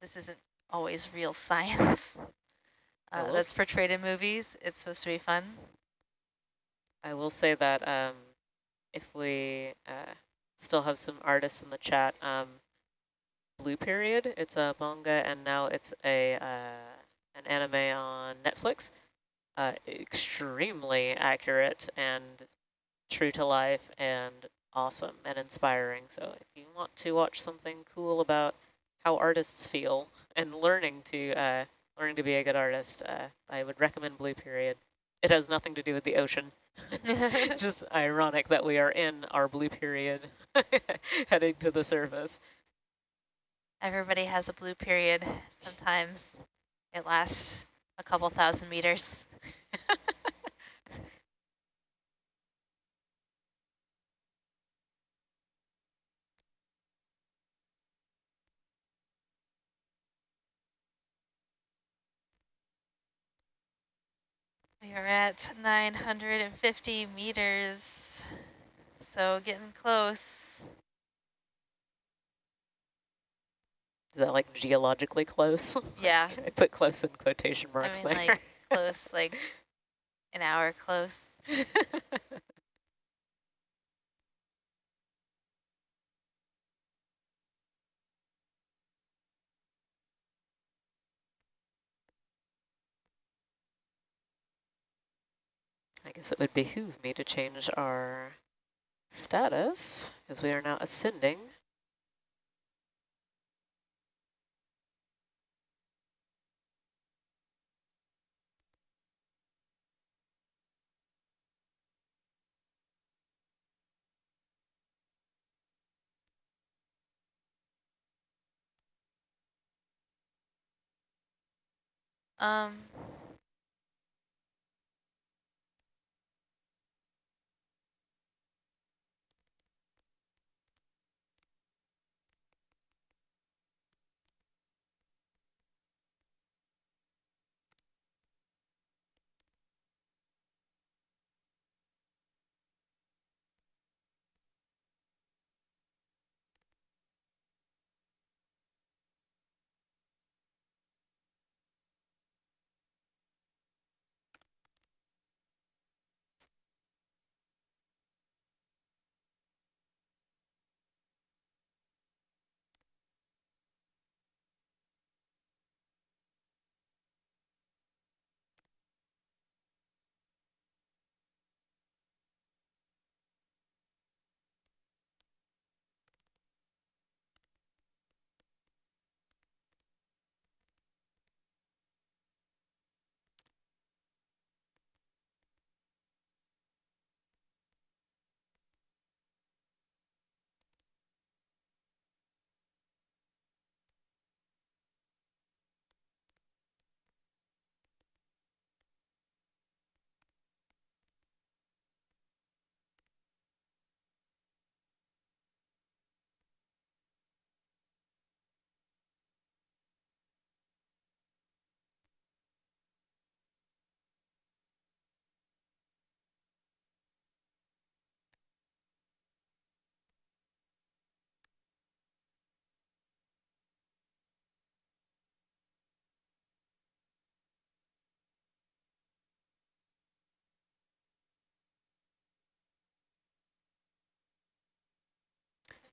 this isn't always real science. Uh, that's portrayed in movies. It's supposed to be fun. I will say that um, if we uh, still have some artists in the chat, um, Blue Period, it's a manga and now it's a uh, an anime on Netflix. Uh, extremely accurate and true to life and awesome and inspiring. So if you want to watch something cool about how artists feel and learning to uh, learning to be a good artist, uh, I would recommend Blue Period. It has nothing to do with the ocean. just ironic that we are in our blue period heading to the surface. Everybody has a blue period. Sometimes it lasts a couple thousand meters. We are at 950 meters, so getting close. Is that like geologically close? Yeah. I put close in quotation marks I mean, there. like close, like an hour close. I guess it would behoove me to change our status as we are now ascending. Um,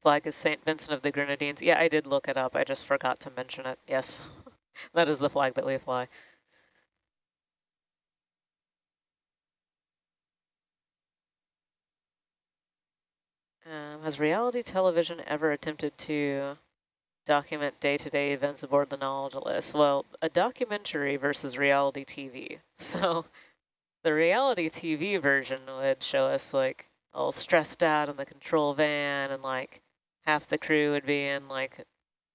Flag is St. Vincent of the Grenadines. Yeah, I did look it up. I just forgot to mention it. Yes, that is the flag that we fly. Um, has reality television ever attempted to document day-to-day -day events aboard the Nautilus? Well, a documentary versus reality TV. So the reality TV version would show us like all stressed out in the control van and like half the crew would be in like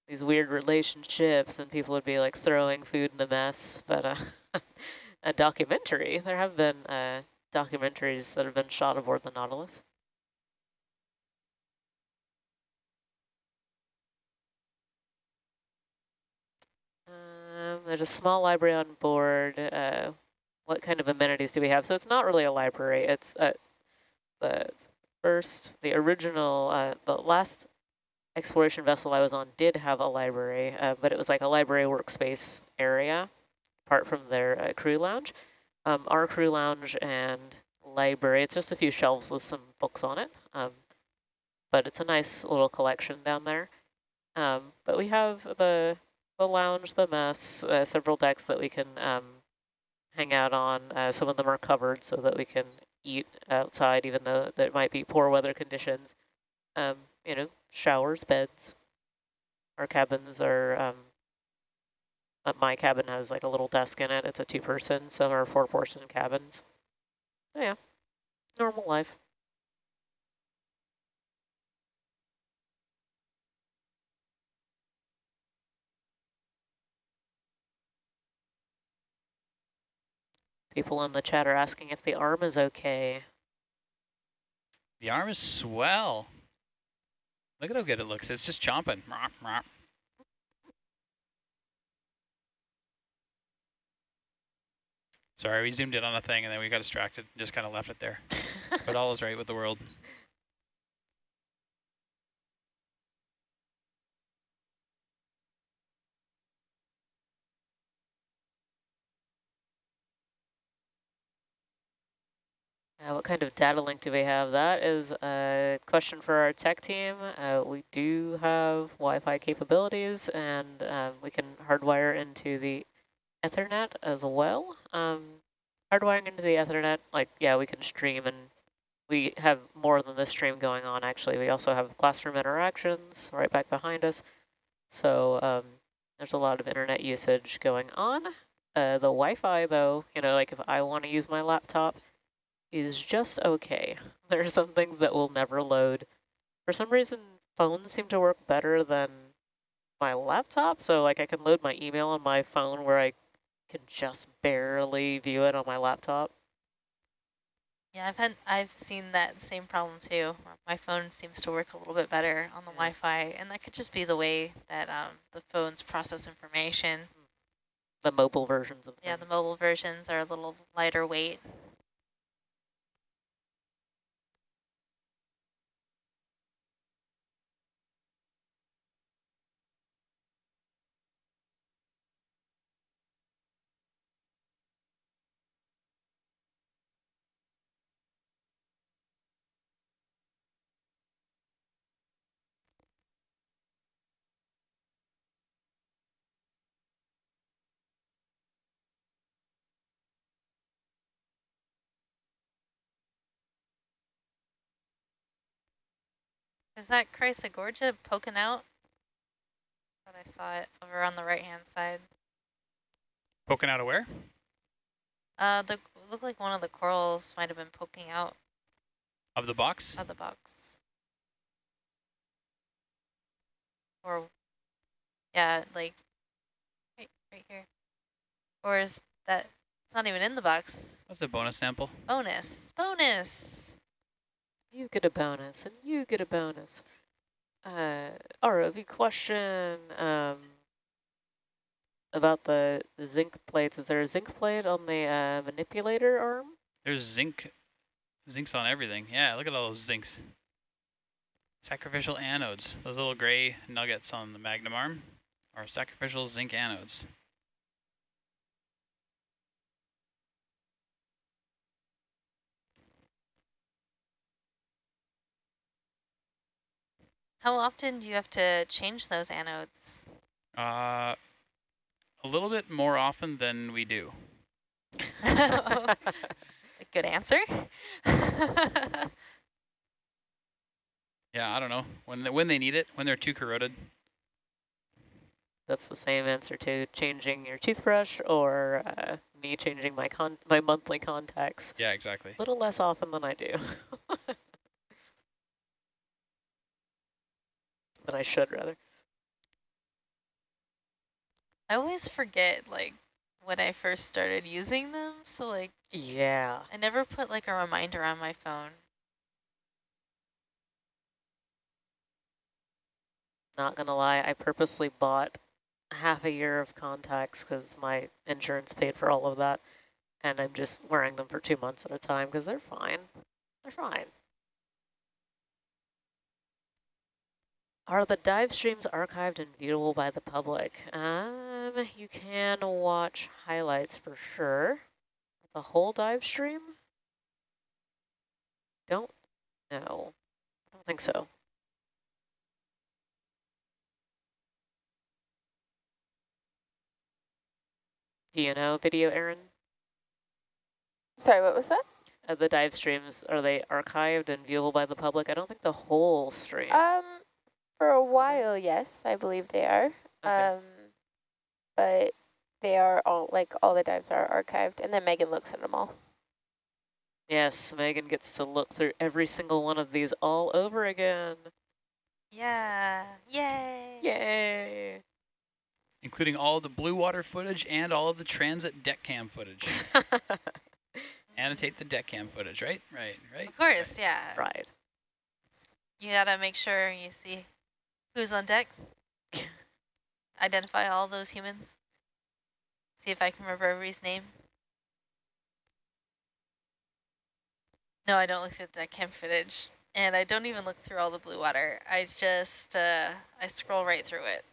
these weird relationships and people would be like throwing food in the mess. But uh, a documentary, there have been uh, documentaries that have been shot aboard the Nautilus. Um, there's a small library on board. Uh, what kind of amenities do we have? So it's not really a library. It's uh, the first, the original, uh, the last exploration vessel I was on did have a library, uh, but it was like a library workspace area, apart from their uh, crew lounge. Um, our crew lounge and library, it's just a few shelves with some books on it, um, but it's a nice little collection down there. Um, but we have the, the lounge, the mess, uh, several decks that we can um, hang out on. Uh, some of them are covered so that we can eat outside, even though there might be poor weather conditions. You know, showers, beds. Our cabins are, um, uh, my cabin has like a little desk in it. It's a two-person. Some are four-person cabins. Oh, yeah, normal life. People in the chat are asking if the arm is okay. The arm is swell. Look at how good it looks. It's just chomping. Sorry, we zoomed in on a thing and then we got distracted and just kind of left it there. but all is right with the world. Uh, what kind of data link do we have? That is a question for our tech team. Uh, we do have Wi-Fi capabilities and um, we can hardwire into the Ethernet as well. Um, hardwiring into the Ethernet, like, yeah, we can stream and we have more than this stream going on, actually. We also have classroom interactions right back behind us. So um, there's a lot of internet usage going on. Uh, the Wi-Fi, though, you know, like if I want to use my laptop, is just okay. There are some things that will never load. For some reason, phones seem to work better than my laptop. So like I can load my email on my phone where I can just barely view it on my laptop. Yeah, I've had I've seen that same problem too. My phone seems to work a little bit better on the yeah. Wi-Fi, and that could just be the way that um, the phones process information. The mobile versions of Yeah, the mobile versions are a little lighter weight. Is that Chrysogorgia poking out? But I saw it over on the right-hand side. Poking out of where? Uh, the looked like one of the corals might have been poking out. Of the box? Of the box. Or, yeah, like, right, right here. Or is that, it's not even in the box. That's a bonus sample. Bonus, bonus. You get a bonus, and you get a bonus. Uh, ROV question um, about the zinc plates. Is there a zinc plate on the uh, manipulator arm? There's zinc. Zinc's on everything. Yeah, look at all those zincs. Sacrificial anodes. Those little gray nuggets on the magnum arm are sacrificial zinc anodes. How often do you have to change those anodes? Uh, a little bit more often than we do. Good answer. yeah, I don't know. When they, when they need it, when they're too corroded. That's the same answer to changing your toothbrush or uh, me changing my con my monthly contacts. Yeah, exactly. A little less often than I do. than I should, rather. I always forget, like, when I first started using them, so, like... Yeah. I never put, like, a reminder on my phone. Not gonna lie, I purposely bought half a year of contacts because my insurance paid for all of that. And I'm just wearing them for two months at a time because they're fine. They're fine. Are the dive streams archived and viewable by the public? Um, you can watch highlights for sure. The whole dive stream? Don't know. I don't think so. Do you know video, Aaron? Sorry, what was that? Uh, the dive streams, are they archived and viewable by the public? I don't think the whole stream. Um, for a while, yes, I believe they are. Okay. Um, but they are all, like, all the dives are archived, and then Megan looks at them all. yes, Megan gets to look through every single one of these all over again. Yeah. Yay. Yay! Including all the blue water footage and all of the transit deck cam footage. Annotate the deck cam footage, right? Right, right. Of course, yeah. right. You gotta make sure you see who's on deck. Identify all those humans. See if I can remember everybody's name. No, I don't look at the deck cam footage. And I don't even look through all the blue water. I just, uh, I scroll right through it.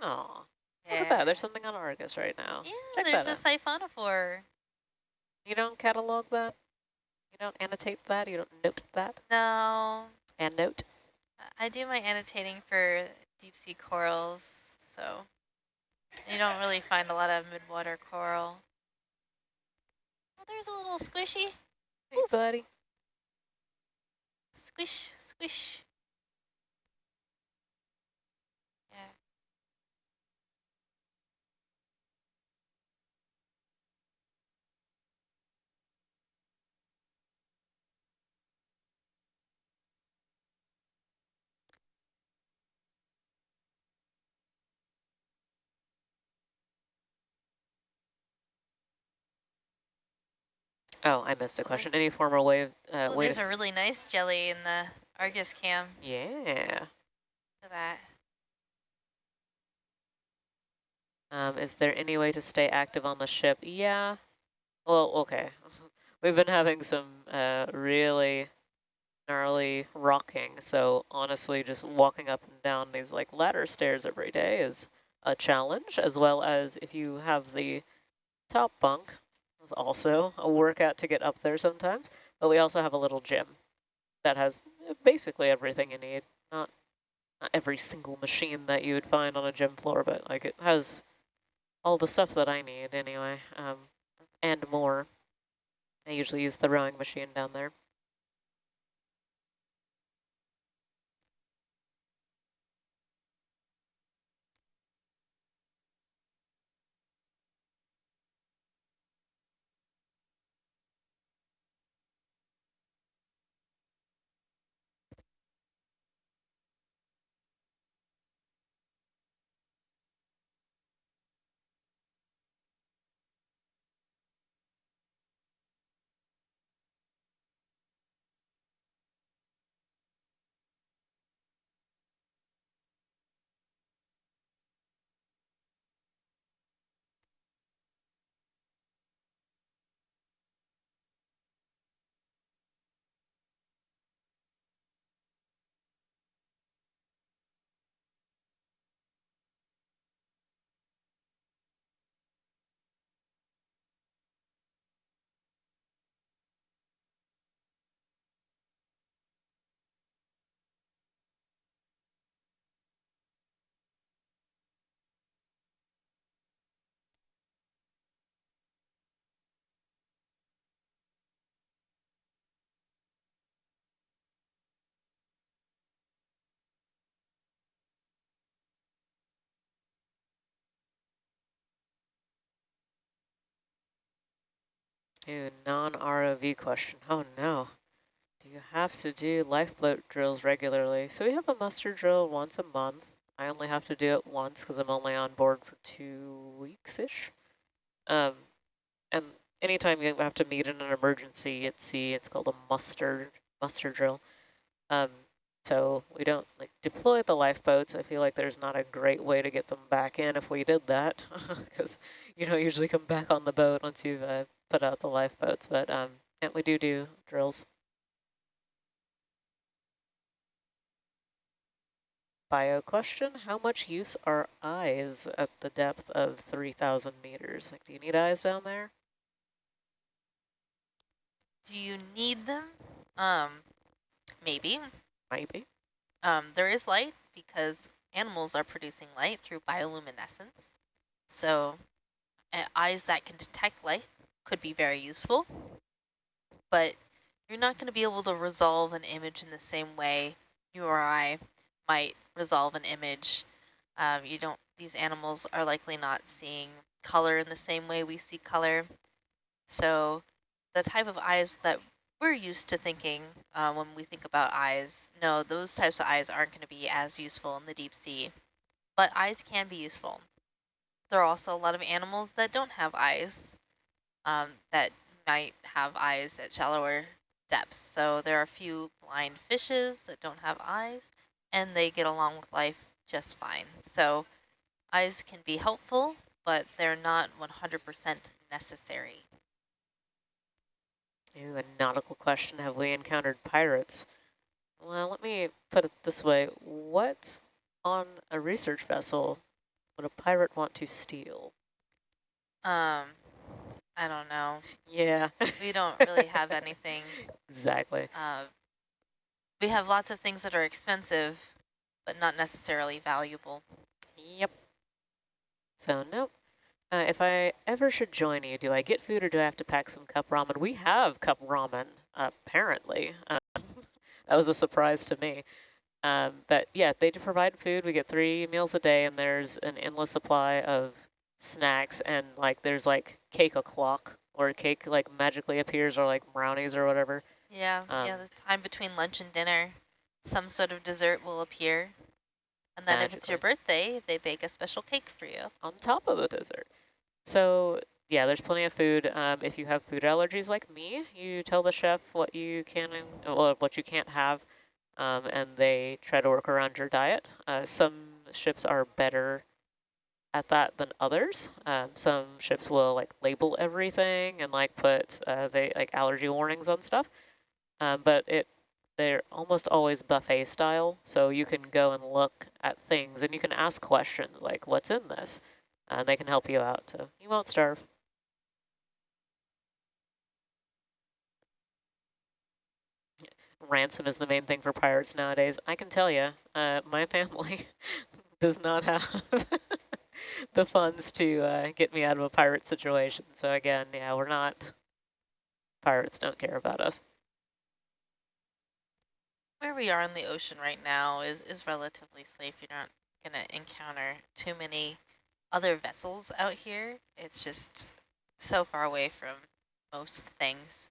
Oh, Yeah. look at that. There's something on Argus right now. Yeah, Check there's a siphonophore. You don't catalog that? You don't annotate that? You don't note that? No, And note? I do my annotating for deep sea corals, so you don't really find a lot of midwater coral. Oh, there's a little squishy. Hey, buddy. Squish, squish. Yeah. Oh, I missed a Oh, question. Any formal way of, uh, way there's a really nice jelly in the Argus cam. Yeah. At that. Um, is there any way to stay active on the ship? Yeah. Well, okay. We've been having some uh, really gnarly rocking, so honestly, just walking up and down these like ladder stairs every day is a challenge, as well as if you have the top bunk, also a workout to get up there sometimes. But we also have a little gym that has basically everything you need. Not not every single machine that you would find on a gym floor, but like it has all the stuff that I need anyway, um, and more. I usually use the rowing machine down there. Non-ROV question. Oh no. Do you have to do lifeboat drills regularly? So we have a muster drill once a month. I only have to do it once because I'm only on board for two weeks-ish. Um, and anytime you have to meet in an emergency at sea, it's called a muster muster drill. Um, so we don't like deploy the lifeboats. I feel like there's not a great way to get them back in if we did that, because you don't usually come back on the boat once you've uh, put out the lifeboats. But um, and we do do drills. bio question. How much use are eyes at the depth of 3,000 meters? Like, do you need eyes down there? Do you need them? Um, maybe. Maybe. Um, there is light because animals are producing light through bioluminescence. So uh, eyes that can detect light could be very useful, but you're not going to be able to resolve an image in the same way you or I might resolve an image. Um, you don't; these animals are likely not seeing color in the same way we see color. So the type of eyes that we're used to thinking uh, when we think about eyes, no, those types of eyes aren't going to be as useful in the deep sea, but eyes can be useful. There are also a lot of animals that don't have eyes um, that might have eyes at shallower depths. So there are a few blind fishes that don't have eyes, and they get along with life just fine. So eyes can be helpful, but they're not 100% necessary. Ooh, a nautical question. Have we encountered pirates? Well, let me put it this way. What on a research vessel would a pirate want to steal? Um, I don't know. Yeah. We don't really have anything. exactly. Uh, we have lots of things that are expensive, but not necessarily valuable. Yep. So, nope. Uh, if I ever should join you, do I get food or do I have to pack some cup ramen? We have cup ramen, apparently. Uh, that was a surprise to me. Um, but yeah, they do provide food. We get three meals a day, and there's an endless supply of snacks, and like there's like cake o'clock, or cake like magically appears, or like brownies or whatever. Yeah, um, yeah, the time between lunch and dinner, some sort of dessert will appear. And then magically. if it's your birthday, they bake a special cake for you. On top of the dessert. So yeah, there's plenty of food. Um, if you have food allergies like me, you tell the chef what you can and well, what you can't have, um, and they try to work around your diet. Uh, some ships are better at that than others. Um, some ships will like label everything and like put uh, they like allergy warnings on stuff, um, but it they're almost always buffet style. So you can go and look at things and you can ask questions like, "What's in this?" and they can help you out, so you won't starve. Ransom is the main thing for pirates nowadays. I can tell you, uh, my family does not have the funds to uh, get me out of a pirate situation. So again, yeah, we're not, pirates don't care about us. Where we are in the ocean right now is, is relatively safe. You're not going to encounter too many other vessels out here. It's just so far away from most things.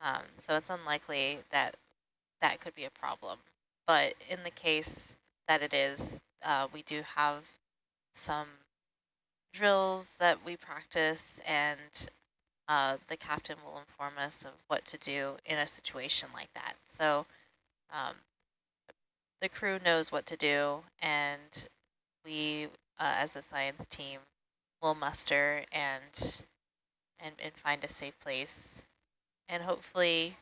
Um, so it's unlikely that that could be a problem. But in the case that it is, uh, we do have some drills that we practice and uh, the captain will inform us of what to do in a situation like that. So um, the crew knows what to do and we uh, as a science team will muster and, and and find a safe place. And hopefully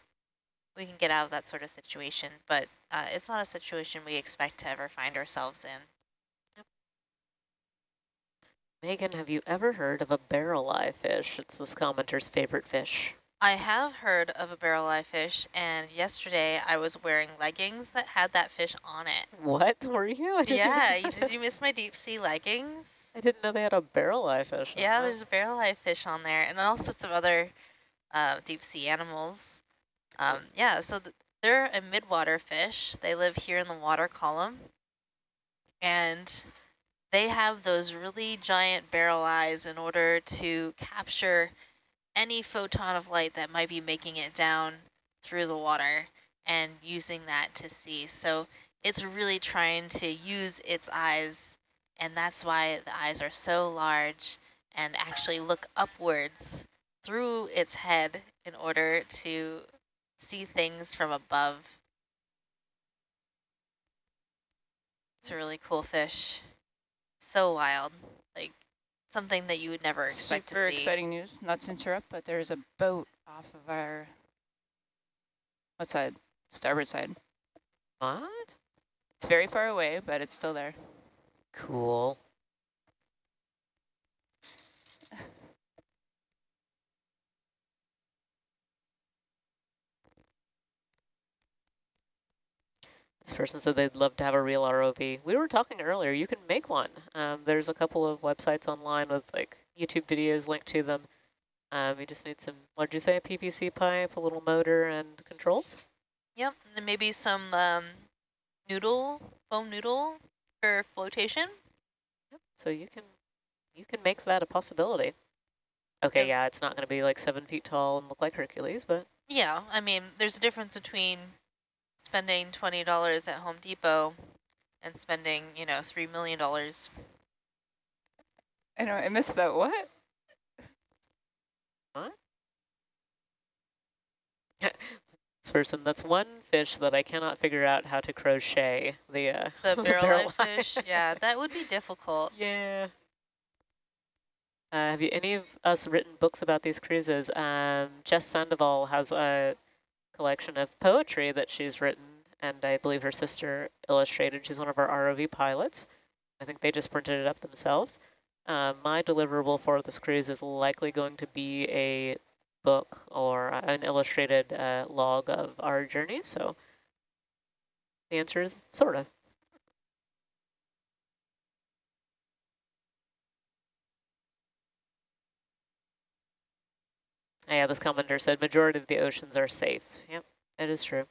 we can get out of that sort of situation, but uh, it's not a situation we expect to ever find ourselves in. Megan, have you ever heard of a barrel eye fish? It's this commenter's favorite fish. I have heard of a barrel eye fish, and yesterday I was wearing leggings that had that fish on it. What were you? Yeah, you, did you miss my deep sea leggings? I didn't know they had a barrel eye fish. Yeah, there's a barrel eye fish on there, and all sorts of other uh, deep sea animals. Um, yeah, so th they're a midwater fish. They live here in the water column, and they have those really giant barrel eyes in order to capture any photon of light that might be making it down through the water and using that to see. So it's really trying to use its eyes, and that's why the eyes are so large and actually look upwards through its head in order to see things from above. It's a really cool fish. So wild. Like something that you would never expect Super to see. exciting news, not to interrupt, but there's a boat off of our, what side? Starboard side. What? It's very far away, but it's still there. Cool. This person said they'd love to have a real ROV. We were talking earlier, you can make one. Um, there's a couple of websites online with like YouTube videos linked to them. Um, you just need some, what did you say, a PVC pipe, a little motor, and controls? Yep, and maybe some um, noodle, foam noodle for flotation. Yep. So you can, you can make that a possibility. Okay, Yep. yeah, it's not going to be like seven feet tall and look like Hercules, but Yeah, I mean, there's a difference between spending $20 at Home Depot and spending, you know, $3 million. I know, I missed that. What? this person, that's one fish that I cannot figure out how to crochet. The, uh, The barrel barrel fish, yeah, that would be difficult. Yeah. Uh, have you any of us written books about these cruises? Um, Jess Sandoval has a collection of poetry that she's written, and I believe her sister illustrated. She's one of our ROV pilots. I think they just printed it up themselves. Uh, my deliverable for this cruise is likely going to be a book or an illustrated uh, log of our journey. So the answer is sort of. Yeah, this commenter said majority of the oceans are safe. Yep, it is true.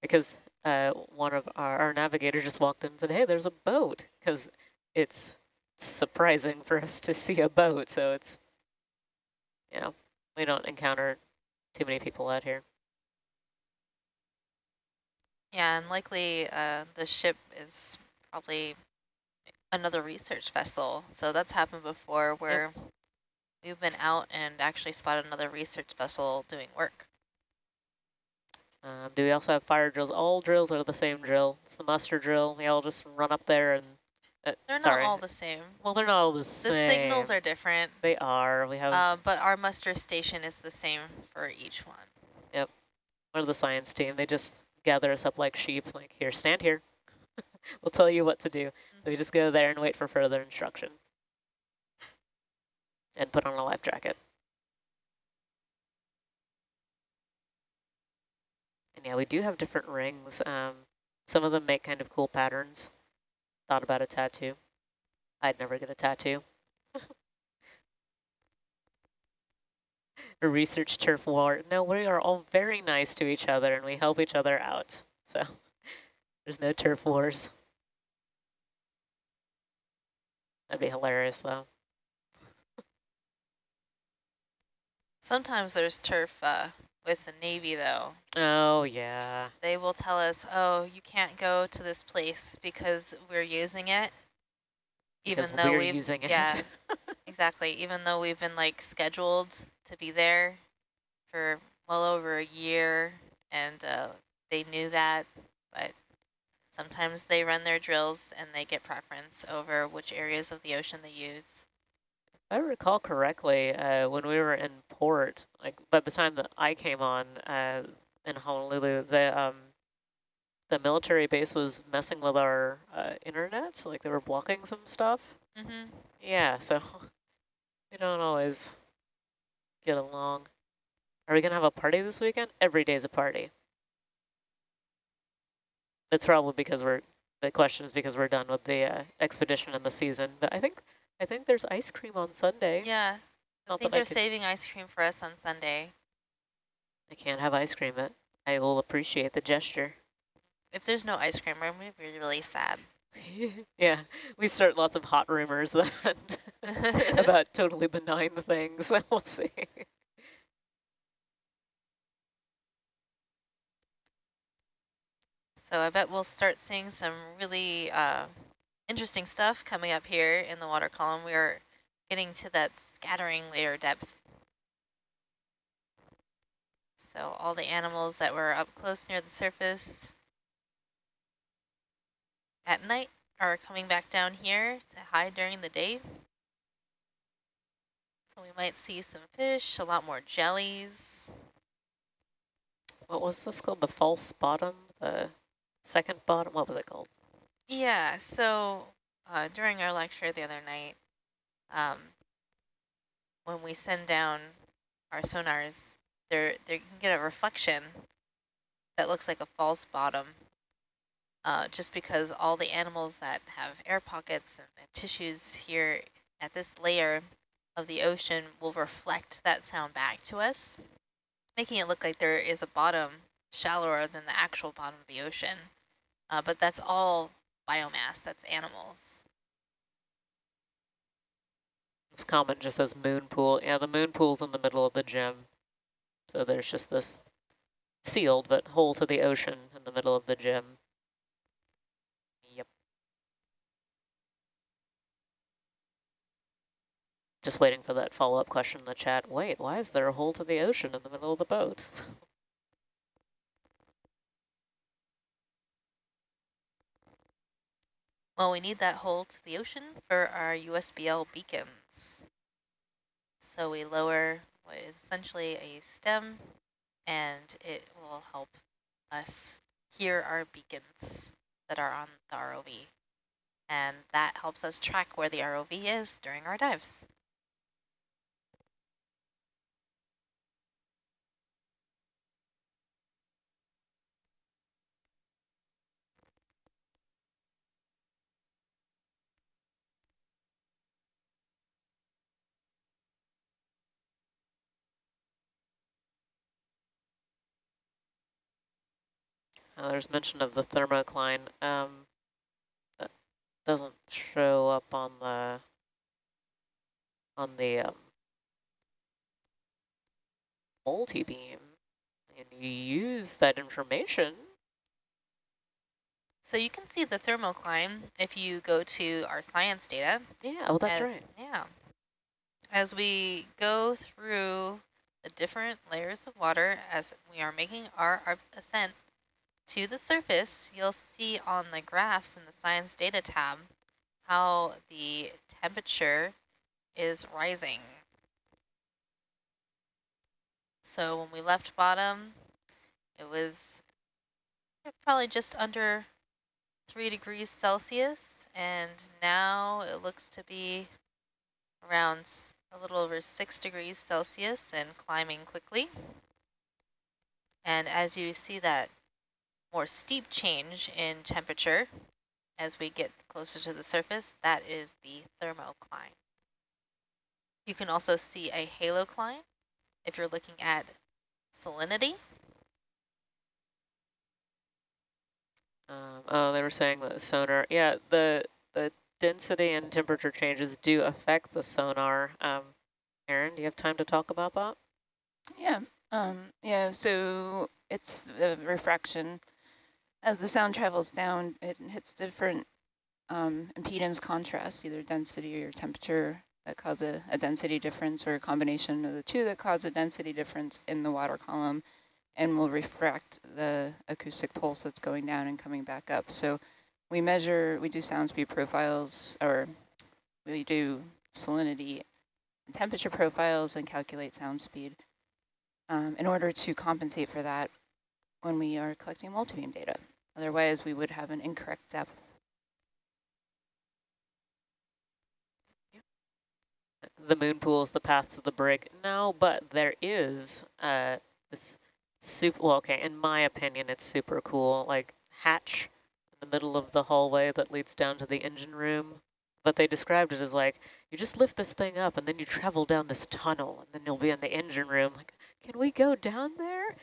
Because uh, one of our, our navigator just walked in and said, hey, there's a boat. Because it's surprising for us to see a boat. So it's, you know, we don't encounter too many people out here. Yeah, and likely uh, the ship is probably another research vessel. So that's happened before where we've been out and actually spotted another research vessel doing work. Um, do we also have fire drills? All drills are the same drill. It's the muster drill. We all just run up there and... Uh, They're sorry. not all the same. Well, they're not all the The same. The signals are different, They are. We have... uh, but our muster station is the same for each one. Yep. We're the science team. They just gather us up like sheep, like, here, stand here. we'll tell you what to do. So we just go there and wait for further instruction. And put on a life jacket. And yeah, we do have different rings. Um, some of them make kind of cool patterns. Thought about a tattoo. I'd never get a tattoo. a research turf war. No, we are all very nice to each other and we help each other out. So there's no turf wars. That'd be hilarious though. Sometimes there's turf uh, with the Navy, though. Oh yeah. They will tell us, oh, you can't go to this place because we're using it. Even Because though we're we've, using it. yeah, exactly. Even though we've been like scheduled to be there for well over a year and uh, they knew that, but sometimes they run their drills and they get preference over which areas of the ocean they use. I recall correctly, uh, when we were in port, like by the time that I came on uh, in Honolulu, the um, the military base was messing with our uh, internet, so, like they were blocking some stuff. Mm-hmm. Yeah, so we don't always get along. Are we gonna have a party this weekend? Every day's a party. It's probably because we're, the question is because we're done with the uh, expedition and the season, but I think, I think there's ice cream on Sunday. Yeah, I think they're could- saving ice cream for us on Sunday. I can't have ice cream, but I will appreciate the gesture. If there's no ice cream, I'm going to be really sad. yeah, we start lots of hot rumors that about totally benign things. we'll see. So I bet we'll start seeing some really uh, interesting stuff coming up here in the water column. We are getting to that scattering layer depth. So all the animals that were up close near the surface at night are coming back down here to hide during the day. So we might see some fish, a lot more jellies. What was this called? The false bottom? The second bottom, what was it called? Yeah, so uh, during our lecture the other night, um, when we send down our sonars, there they can get a reflection that looks like a false bottom, uh, just because all the animals that have air pockets and, and tissues here at this layer of the ocean will reflect that sound back to us, making it look like there is a bottom shallower than the actual bottom of the ocean. Uh, but that's all biomass, that's animals. This comment just says moon pool. Yeah, the moon pool's in the middle of the gym. So there's just this sealed but hole to the ocean in the middle of the gym. Yep. Just waiting for that follow-up question in the chat. Wait, why is there a hole to the ocean in the middle of the boat? Well, we need that hole to the ocean for our USBL beacons. So we lower what is essentially a stem, and it will help us hear our beacons that are on the ROV. And that helps us track where the ROV is during our dives. Uh, there's mention of the thermocline. Um, that doesn't show up on the on the um, multi-beam. And you use that information. So you can see the thermocline if you go to our science data. Yeah, oh, that's And- right. Yeah. As we go through the different layers of water as we are making our, our ascent to the surface, you'll see on the graphs in the science data tab how the temperature is rising. So when we left bottom, it was probably just under 3 degrees Celsius, and now it looks to be around a little over 6 degrees Celsius and climbing quickly. And as you see that more steep change in temperature as we get closer to the surface, that is the thermocline. You can also see a halocline if you're looking at salinity. Um, oh, they were saying that sonar. Yeah, the the density and temperature changes do affect the sonar. Um, Aaron, do you have time to talk about that? Yeah, um, yeah, so it's the refraction. As the sound travels down, it hits different um, impedance contrasts, either density or temperature that cause a, a density difference or a combination of the two that cause a density difference in the water column and will refract the acoustic pulse that's going down and coming back up. So we measure, we do sound speed profiles, or we do salinity and temperature profiles and calculate sound speed um, in order to compensate for that when we are collecting multibeam data. Otherwise, we would have an incorrect depth. The moon pool is the path to the brig. No, but there is uh, this super, well, okay, in my opinion, it's super cool, like hatch in the middle of the hallway that leads down to the engine room. But they described it as like, you just lift this thing up and then you travel down this tunnel and then you'll be in the engine room. Like, can we go down there?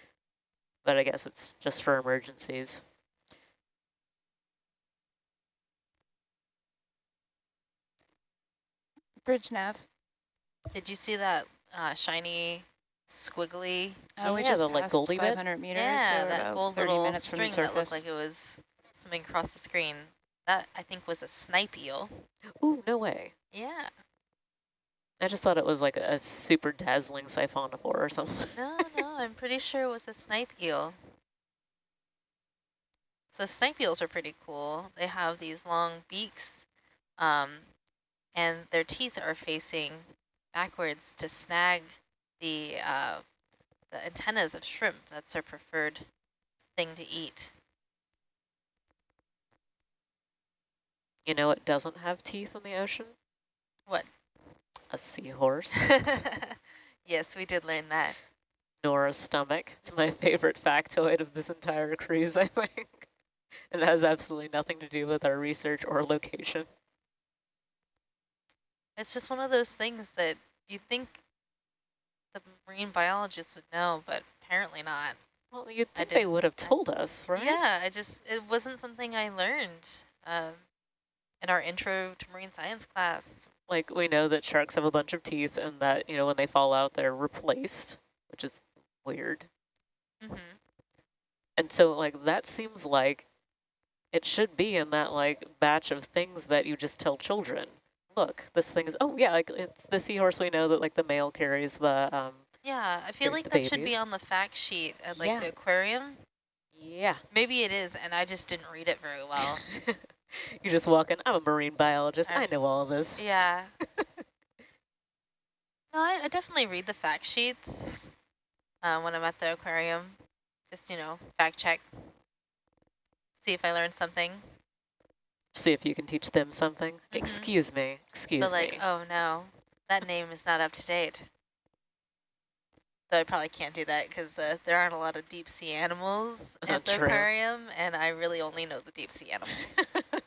But I guess it's just for emergencies. Bridge nav. Did you see that uh, shiny squiggly? Oh, we Yeah, just the, like, passed goldy bit? meters, yeah, that gold little minutes from the string that looked like it was swimming across the screen. That, I think, was a snipe eel. Ooh, no way. Yeah. I just thought it was like a super dazzling siphonophore or something. No, no, I'm pretty sure it was a snipe eel. So snipe eels are pretty cool. They have these long beaks, um, and their teeth are facing backwards to snag the uh, the antennas of shrimp. That's their preferred thing to eat. You know it doesn't have teeth in the ocean? What? A seahorse. yes, we did learn that. Nor a stomach. It's my favorite factoid of this entire cruise, I think. It has absolutely nothing to do with our research or location. It's just one of those things that you think the marine biologists would know, but apparently not. Well, you'd think they would have told us, right? Yeah, I just, it wasn't something I learned um, in our intro to marine science class. Like, we know that sharks have a bunch of teeth and that, you know, when they fall out, they're replaced, which is weird. Mm -hmm. And so, like, that seems like it should be in that, like, batch of things that you just tell children. Look, this thing is, oh, yeah, like, it's the seahorse we know that, like, the male carries the, um, Yeah, I feel like that should be on the fact sheet at like Yeah. the aquarium. yeah. Maybe it is, and I just didn't read it very well. You're just walking, I'm a marine biologist, I I- know all this. yeah. No, I, I definitely read the fact sheets uh, when I'm at the aquarium. Just, you know, fact check. See if I learned something. See if you can teach them something. Mhm. Excuse me, excuse me. but like, me. oh no, that name is not up to date. Though I probably can't do that because uh, there aren't a lot of deep sea animals at the aquarium, and I really only know the deep sea animals.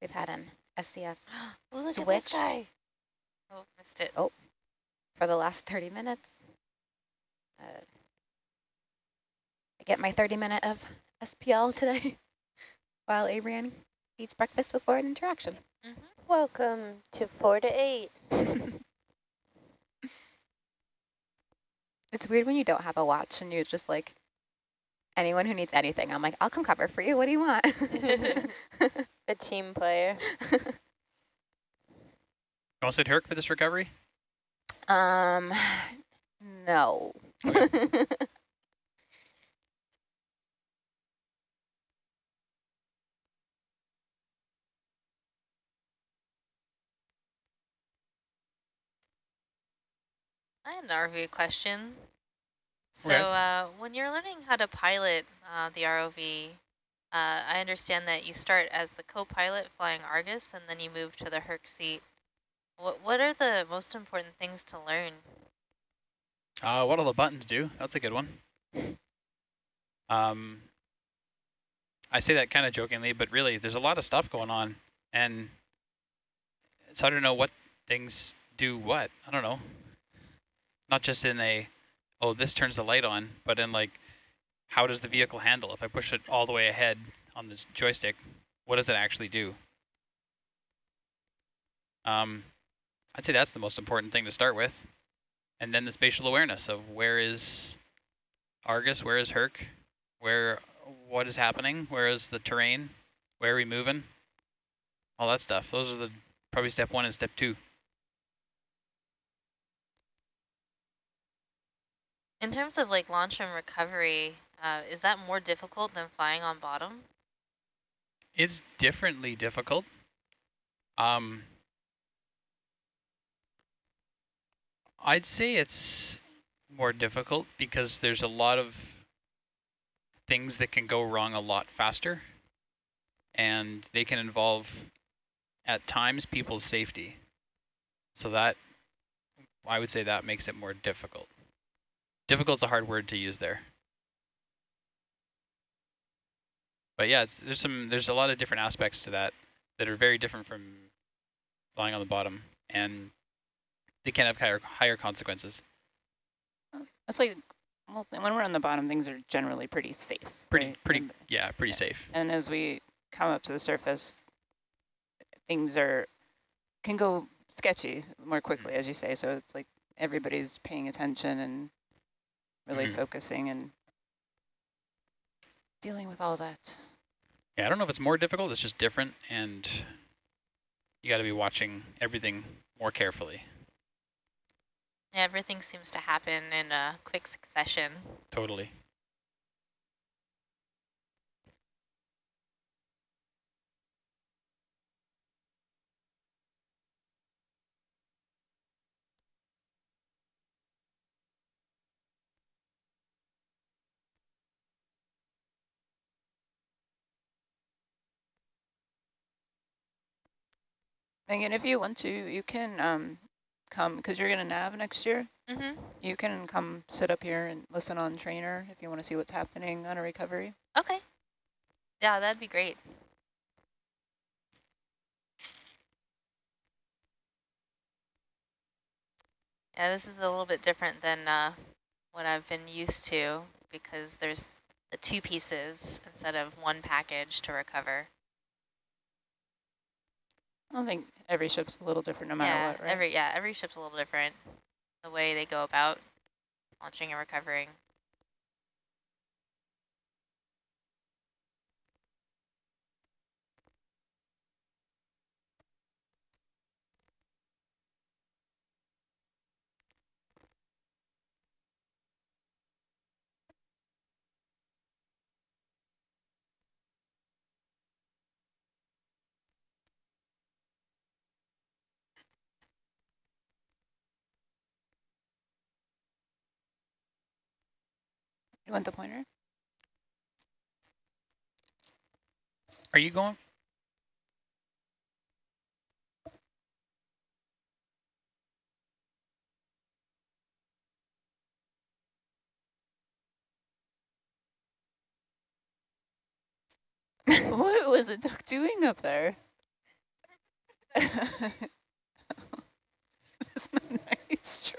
We've had an SCF Look Switch. at this guy. oh, missed it. Oh, for the last 30 minutes. Uh, I get my 30 minute of SPL today while Abrian eats breakfast with Forward Interaction. Welcome to four to eight. It's weird when you don't have a watch and you're just like, anyone who needs anything, I'm like, I'll come cover for you. What do you want? A team player. You want to sit Herc for this recovery? um, no. I had an ROV question. So Okay. uh, when you're learning how to pilot uh, the ROV, uh, I understand that you start as the co-pilot flying Argus and then you move to the Herc seat. What, what are the most important things to learn? Uh, what all the buttons do? That's a good one. Um, I say that kind of jokingly, but really, there's a lot of stuff going on, and it's hard to know what things do what. I don't know. Not just in a, oh, this turns the light on, but in like, how does the vehicle handle? If I push it all the way ahead on this joystick, what does it actually do? Um, I'd say that's the most important thing to start with. And then the spatial awareness of where is Argus, where is Herc, where, what is happening, where is the terrain, where are we moving? all that stuff. Those are the probably step one and step two. In terms of like launch and recovery, uh, is that more difficult than flying on bottom? It's differently difficult. Um, I'd say it's more difficult because there's a lot of things that can go wrong a lot faster and they can involve at times people's safety. So that, I would say that makes it more difficult. Difficult's a hard word to use there. But yeah, there's some there's a lot of different aspects to that that are very different from flying on the bottom, and they can have higher higher consequences. That's like well, when we're on the bottom, things are generally pretty safe. Pretty right? pretty and, yeah, pretty safe. And as we come up to the surface, things are can go sketchy more quickly, mm. as you say. So it's like everybody's paying attention and really Mhm. focusing and dealing with all that. Yeah, I don't know if it's more difficult, it's just different, and you got to be watching everything more carefully. Everything seems to happen in a quick succession. Totally. Megan, if you want to, you can um, come, because you're going to nav next year. Mm-hmm. You can come sit up here and listen on trainer if you want to see what's happening on a recovery. Okay. Yeah, that'd be great. Yeah, this is a little bit different than uh, what I've been used to because there's the two pieces instead of one package to recover. I don't think every ship's a little different no matter yeah, what, right? every yeah, every ship's a little different. The way they go about launching and recovering. You want the pointer? Are you going? what was the duck doing up there? That's not nice,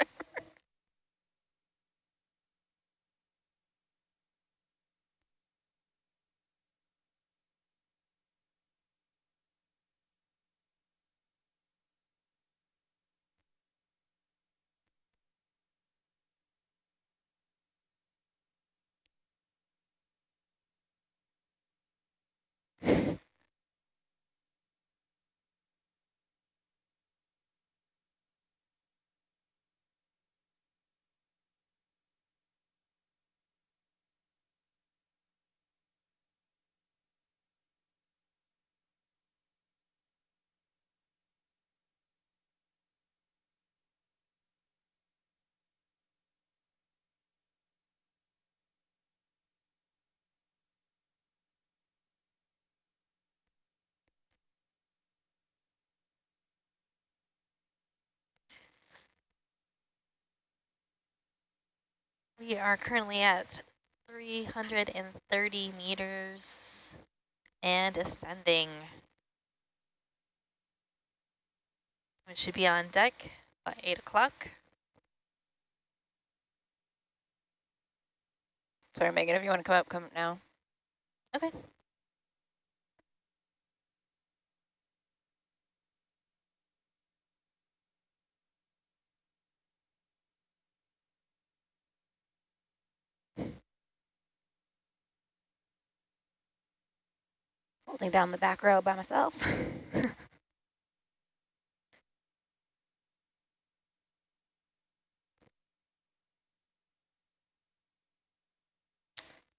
We are currently at 330 meters and ascending. We should be on deck by 8 o'clock. Sorry, Megan, if you want to come up, come up now. Okay. holding down the back row by myself.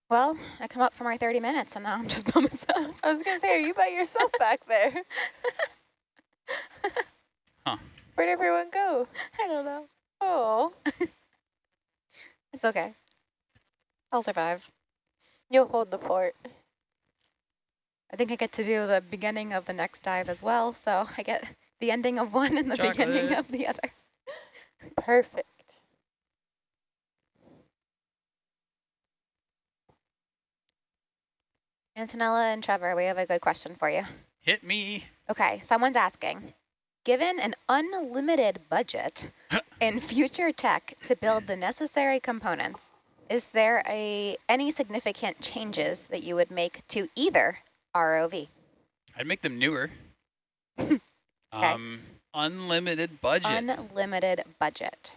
Well, I come up for my 30 minutes and now I'm just by myself. I was going to say, are you by yourself back there? huh. Where'd everyone go? I don't know. Oh. it's okay. I'll survive. You'll hold the fort. I think I get to do the beginning of the next dive as well, so I get the ending of one and the beginning of the other. Perfect. Antonella and Trevor, we have a good question for you. Hit me. Okay, someone's asking, given an unlimited budget in future tech to build the necessary components, is there a any significant changes that you would make to either ROV? I'd make them newer. um, unlimited budget. Unlimited budget.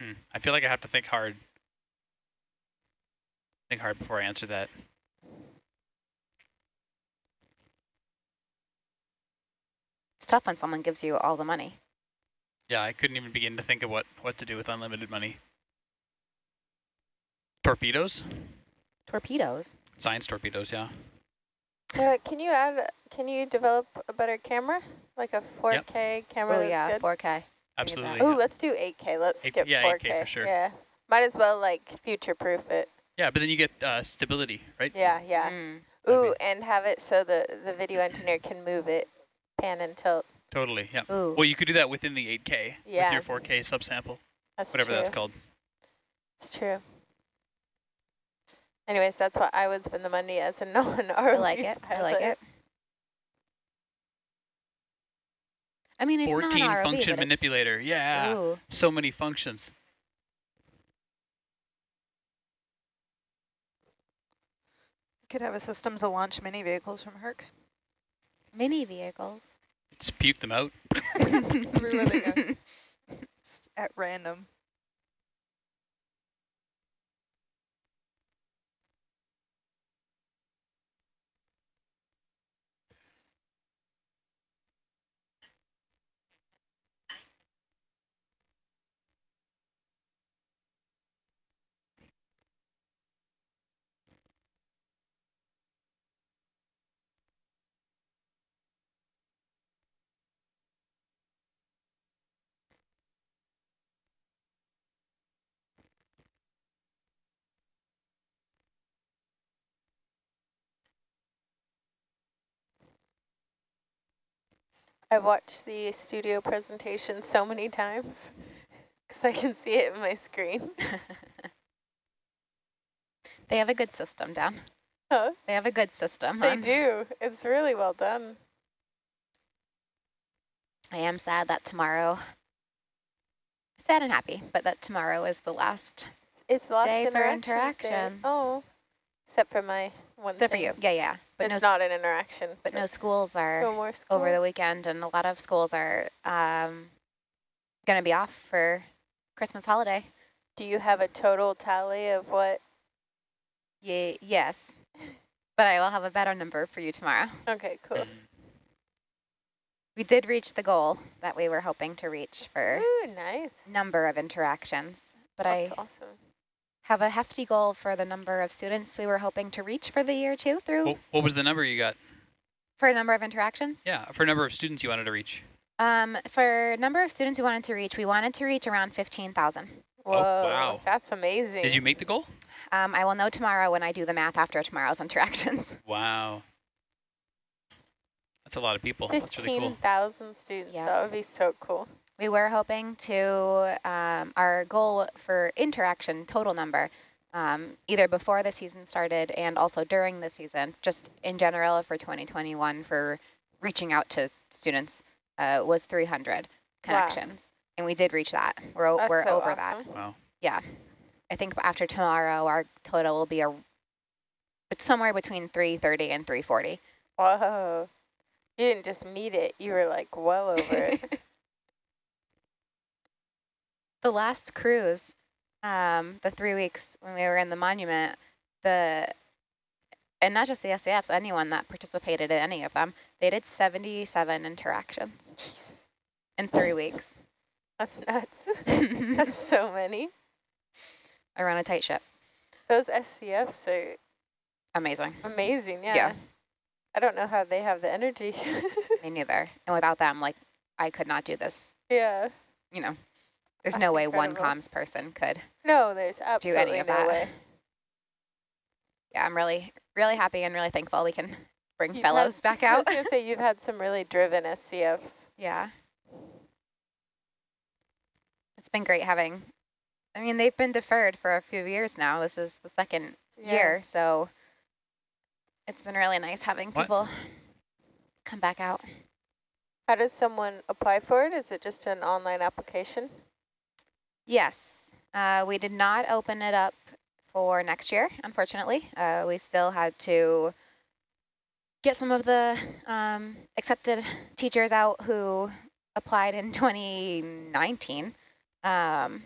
Hmm. I feel like I have to think hard. Think hard before I answer that. It's tough when someone gives you all the money. Yeah, I couldn't even begin to think of what, what to do with unlimited money. Torpedoes? Torpedoes. Science torpedoes, yeah. Uh, can you add? Can you develop a better camera, like a 4K camera? Oh that's yeah, good? 4K. Absolutely. Oh, yeah. let's do 8K. Let's Eight- skip yeah, 4K. 8K for sure. Yeah, might as well like future-proof it. Yeah, but then you get uh, stability, right? Yeah, yeah. Mm. Ooh, and have it so the the video engineer can move it, pan and tilt. Totally, yeah. Ooh. Well, you could do that within the 8K Yeah. with your 4K subsample, That's whatever true. that's called. It's true. Anyways, that's why I would spend the money as a non-ROV I like it. I like it. I mean, it's not an 14 ROV, function it's- manipulator. Yeah. Ooh. So many functions. Could have a system to launch mini vehicles from Herc. Mini vehicles. Just puke them out. Everywhere they go. Just at random. I've watched the studio presentation so many times because I can see it in my screen. they have a good system down. Huh? They have a good system. They hon. do. It's really well done. I am sad that tomorrow, sad and happy, but that tomorrow is the last. It's the last Day for interactions. Oh, except for my one for you. Yeah, yeah. But it's no, not an interaction. but no schools are no more school. over the weekend, and a lot of schools are um, going to be off for Christmas holiday. Do you have a total tally of what? Ye yes, but I will have a better number for you tomorrow. Okay, cool. We did reach the goal that we were hoping to reach for Ooh, nice. number of interactions, but That's I awesome. Have a hefty goal for the number of students we were hoping to reach for the year too through What, what was the number you got? for a number of interactions. Yeah, for a number of students you wanted to reach. Um, for number of students we wanted to reach, we wanted to reach around 15,000. Whoa, Oh, wow. that's amazing. Did you make the goal? Um, I will know tomorrow when I do the math after tomorrow's interactions. Wow. That's a lot of people. That's really cool. 15,000 students. Yeah. That would be so cool. We were hoping to, um, our goal for interaction total number, um, either before the season started and also during the season, just in general for 2021 for reaching out to students, uh, was 300 connections. And we did reach that. We're, That's we're so over that. awesome. Wow. I think after tomorrow, our total will be a, but somewhere between 330 and 340. Whoa. You didn't just meet it. You were like well over it. the last cruise, um, the three weeks when we were in the monument, the and not just the SCFs, anyone that participated in any of them, they did 77 interactions Jeez. in three weeks. That's nuts. That's so many. I run a tight ship. Those SCFs are Amazing. amazing, yeah. Yeah. I don't know how they have the energy. Me neither. And without them, like, I could not do this. yeah. You know, there's That's no way one comms person could. No, there's any of no that. way. Yeah, I'm really, really happy and really thankful we can bring You've fellows had- back I out. was going to say, you've had some really driven SCFs. Yeah. It's been great having, I mean, they've been deferred for a few years now. This is the second Yeah. year, so it's been really nice having What? people come back out. How does someone apply for it? Is it just an online application? Yes, uh, we did not open it up for next year, unfortunately. Uh, we still had to get some of the um, accepted teachers out who applied in 2019. Um,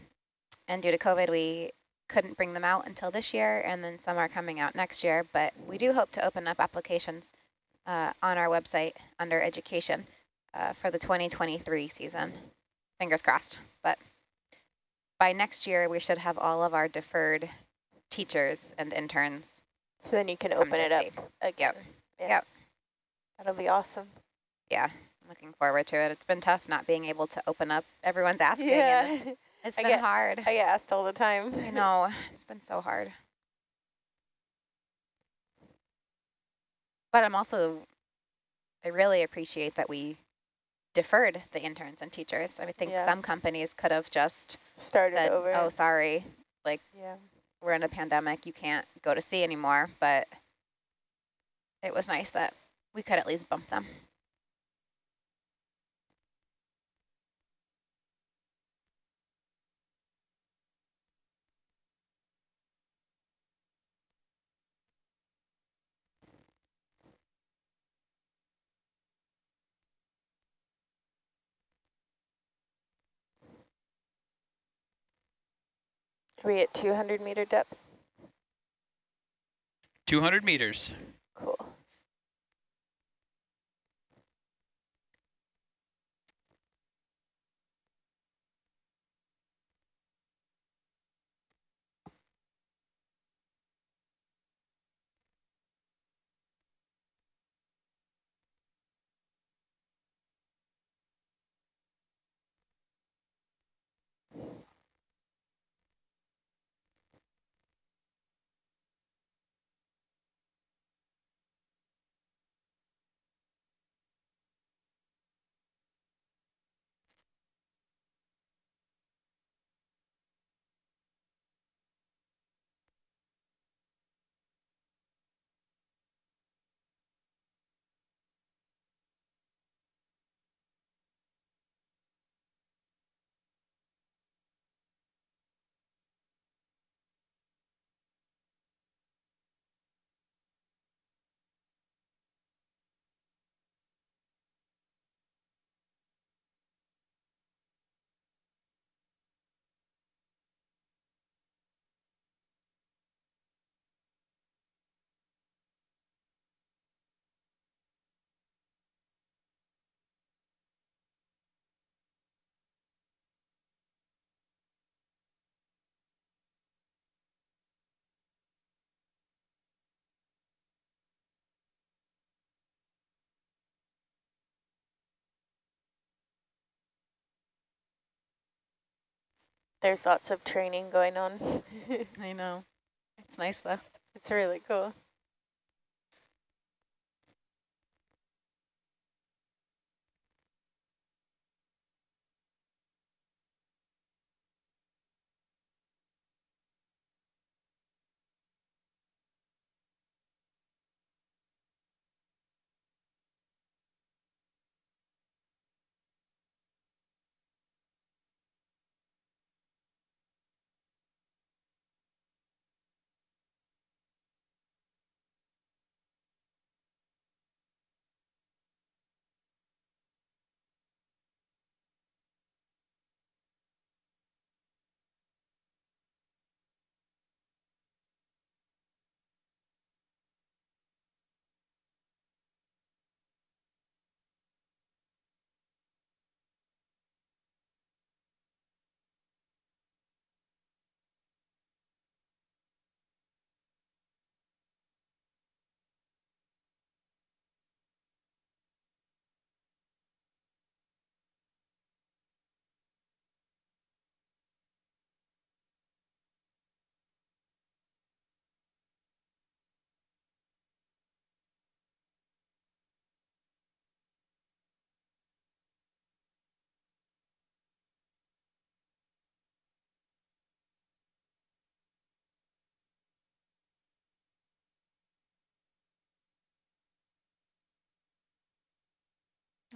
and due to COVID, we couldn't bring them out until this year, and then some are coming out next year. But we do hope to open up applications uh, on our website under education uh, for the 2023 season. Fingers crossed. But by next year, we should have all of our deferred teachers and interns. So then you can open it up again. Yeah. Yep. That'll be awesome. Yeah, I'm looking forward to it. It's been tough not being able to open up. Everyone's asking, and Yeah. it's I been get- hard. I get asked all the time. I know, it's been so hard. But I'm also, I really appreciate that we deferred the interns and teachers. I think Yeah. some companies could have just Started said, over. oh, sorry, like yeah. we're in a pandemic, you can't go to sea anymore, but it was nice that we could at least bump them. Are we at 200 meter depth? 200 meters. Cool. There's lots of training going on. I know. It's nice though. it's really cool.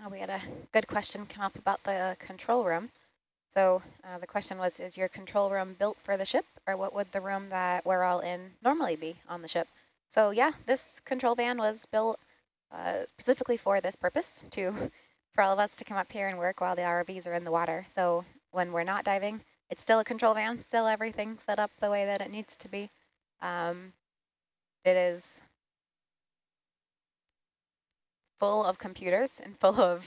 Oh, we had a good question come up about the control room. So uh, the question was, is your control room built for the ship or what would the room that we're all in normally be on the ship? So yeah, this control van was built uh, specifically for this purpose to for all of us to come up here and work while the ROVs are in the water. So when we're not diving, it's still a control van, still everything set up the way that it needs to be. Um, it is full of computers and full of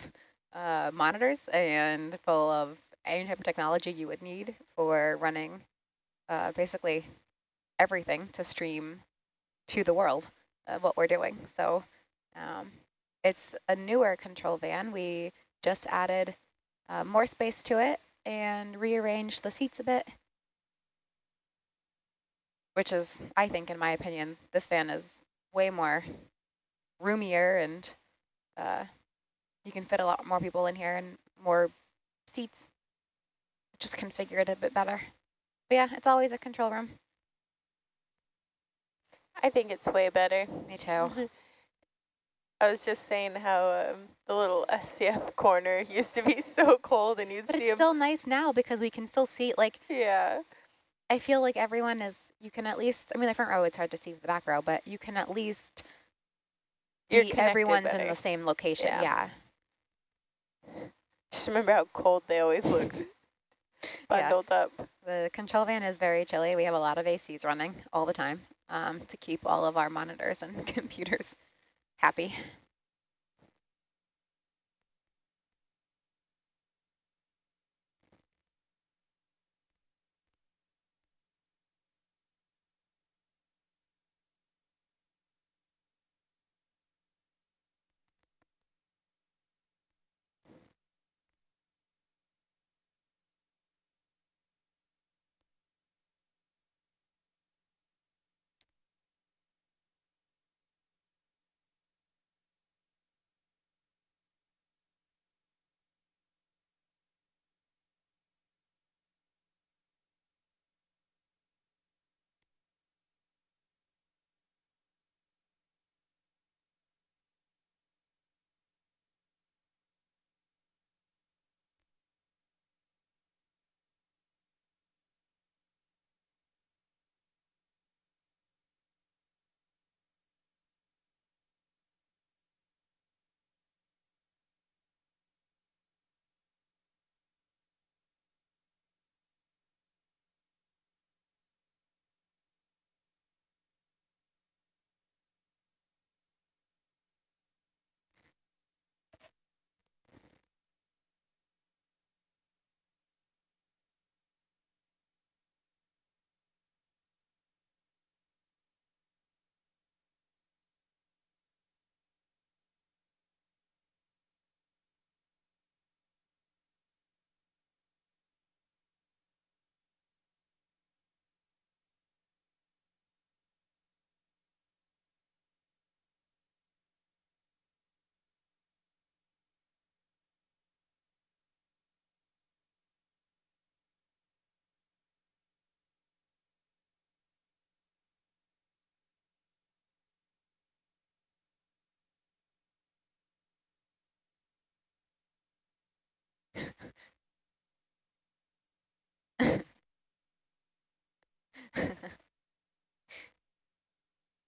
uh, monitors and full of any type of technology you would need for running uh, basically everything to stream to the world of what we're doing. So um, it's a newer control van. We just added uh, more space to it and rearranged the seats a bit, which is, I think, in my opinion, this van is way more roomier and uh, you can fit a lot more people in here and more seats. Just configure it a bit better. But yeah, it's always a control room. I think it's way better. Me too. I was just saying how um, the little SCF corner used to be so cold and you'd But see it's still nice now because we can still see, like, Yeah. I feel like everyone is, you can at least, I mean, the front row, it's hard to see the back row, but you can at least You're everyone's in the same location. Yeah. Yeah. Just remember how cold they always looked Yeah. bundled up. The control van is very chilly. We have a lot of ACs running all the time um, to keep all of our monitors and computers happy.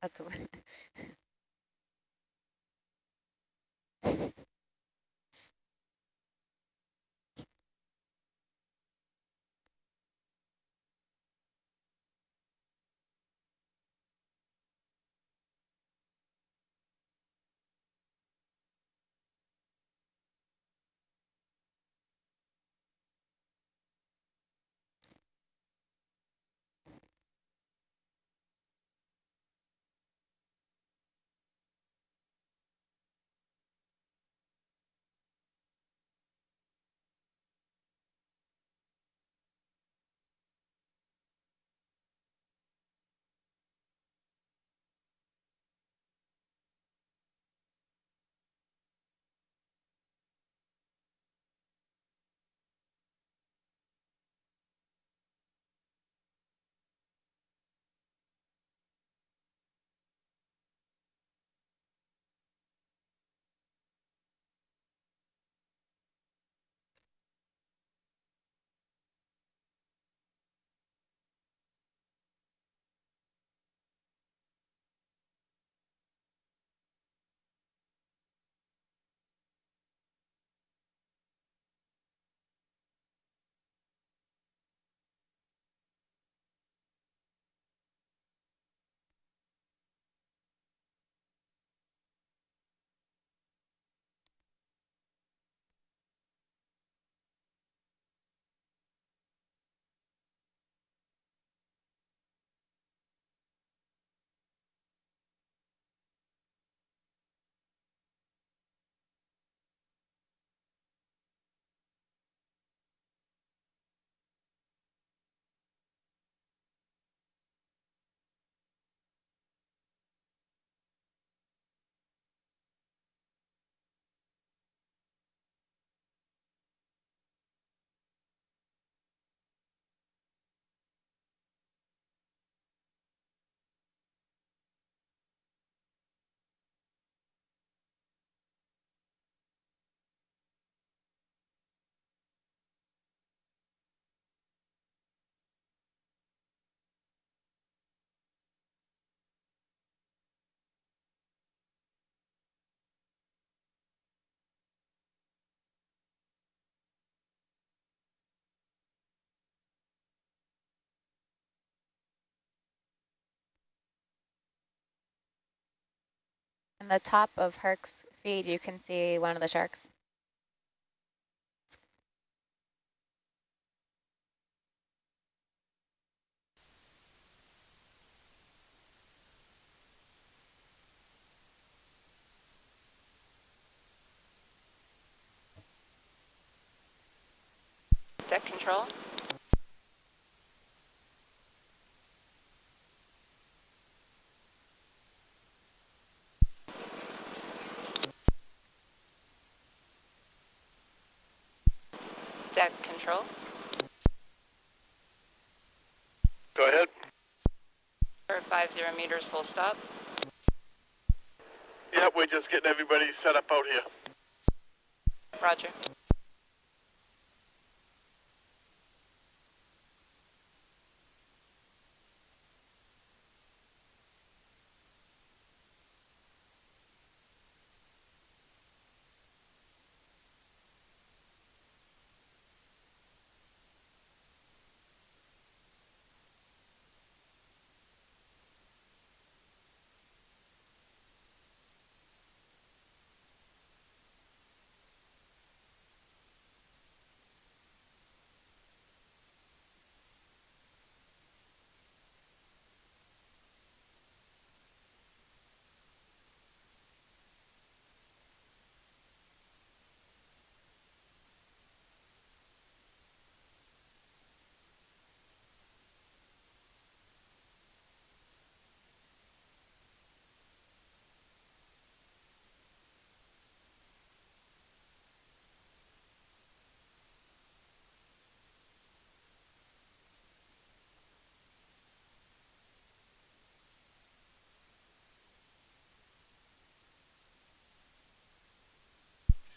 That's In the top of Herc's feed, you can see one of the sharks. Deck control. Control. Go ahead. For five zero meters full stop. Yep, we're just getting everybody set up out here. Roger.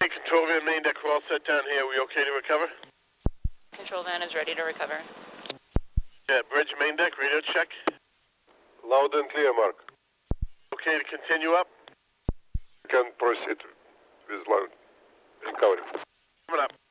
Hey, control van main deck, we're all set down here. We okay to recover? Control van is ready to recover. Yeah, bridge main deck, radio check. Loud and clear, Mark. Okay to continue up? Can proceed with loud recovery. Coming up.